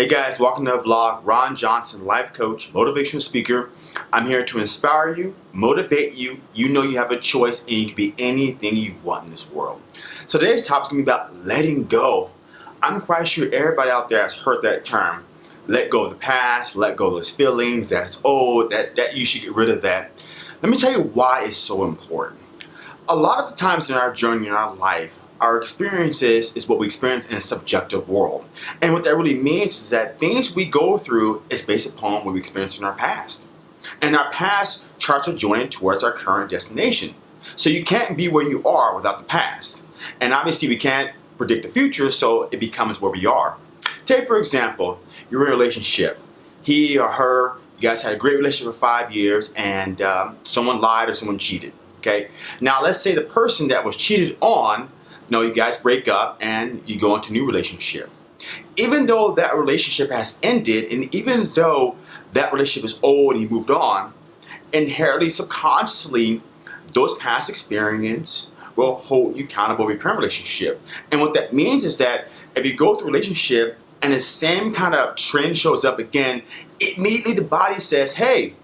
Hey guys, welcome to the vlog. Ron Johnson, life coach, motivational speaker. I'm here to inspire you, motivate you. You know you have a choice and you can be anything you want in this world. So today's topic is to be about letting go. I'm quite sure everybody out there has heard that term. Let go of the past, let go of those feelings, that's old, that, that you should get rid of that. Let me tell you why it's so important. A lot of the times in our journey in our life, our experiences is what we experience in a subjective world. And what that really means is that things we go through is based upon what we experienced in our past. And our past charts a journey towards our current destination. So you can't be where you are without the past. And obviously we can't predict the future, so it becomes where we are. Take for example, you're in a relationship. He or her, you guys had a great relationship for five years and um, someone lied or someone cheated. Okay. Now let's say the person that was cheated on no, you guys break up and you go into a new relationship. Even though that relationship has ended and even though that relationship is old and you moved on, inherently, subconsciously, those past experiences will hold you accountable for your current relationship. And what that means is that if you go through a relationship and the same kind of trend shows up again, immediately the body says, hey,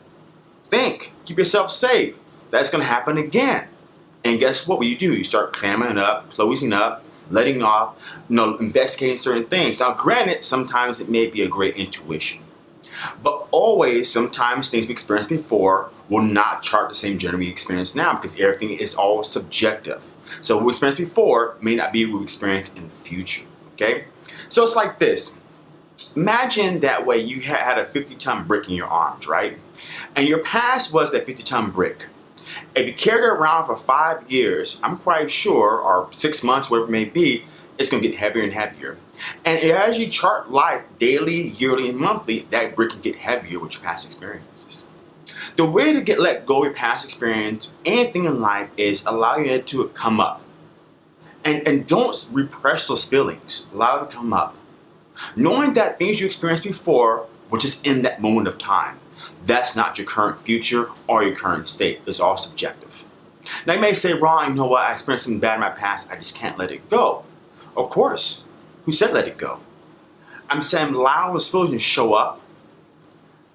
think, keep yourself safe. That's gonna happen again. And guess what? What you do, you start clamming up, closing up, letting off, you know, investigating certain things. Now, granted, sometimes it may be a great intuition. But always, sometimes things we experienced before will not chart the same journey we experience now because everything is all subjective. So what we experienced before may not be what we experience in the future, okay? So it's like this. Imagine that way you had a 50 ton brick in your arms, right? And your past was that 50 ton brick. If you carried it around for five years, I'm quite sure, or six months, whatever it may be, it's going to get heavier and heavier. And as you chart life daily, yearly, and monthly, that brick can get heavier with your past experiences. The way to get let go of your past experience, anything in life, is allowing it to come up. And, and don't repress those feelings. Allow it to come up. Knowing that things you experienced before were just in that moment of time. That's not your current future or your current state. It's all subjective. Now you may say, Ron, you know what, I experienced something bad in my past, I just can't let it go. Of course. Who said let it go? I'm saying allowing those feelings to show up,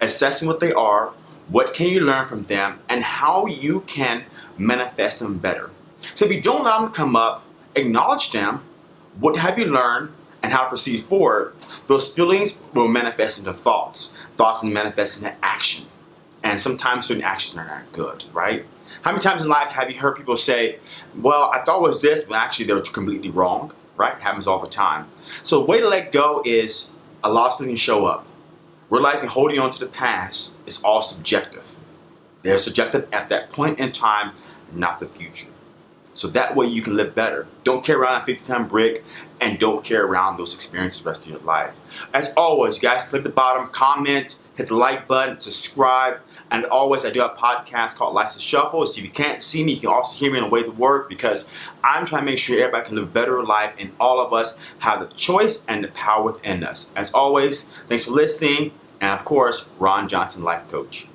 assessing what they are, what can you learn from them, and how you can manifest them better. So if you don't allow them to come up, acknowledge them, what have you learned, and how to proceed forward, those feelings will manifest into thoughts. Thoughts manifest into action. And sometimes certain actions are not good, right? How many times in life have you heard people say, well, I thought it was this, but actually they were completely wrong, right? It happens all the time. So the way to let go is allow something to show up. Realizing holding on to the past is all subjective. They're subjective at that point in time, not the future. So that way you can live better. Don't carry around a 50 ton brick and don't carry around those experiences the rest of your life. As always, guys, click the bottom, comment, hit the like button, subscribe. And always, I do have a podcast called Life's a Shuffle. So if you can't see me, you can also hear me on the way to work because I'm trying to make sure everybody can live a better life and all of us have the choice and the power within us. As always, thanks for listening. And of course, Ron Johnson, Life Coach.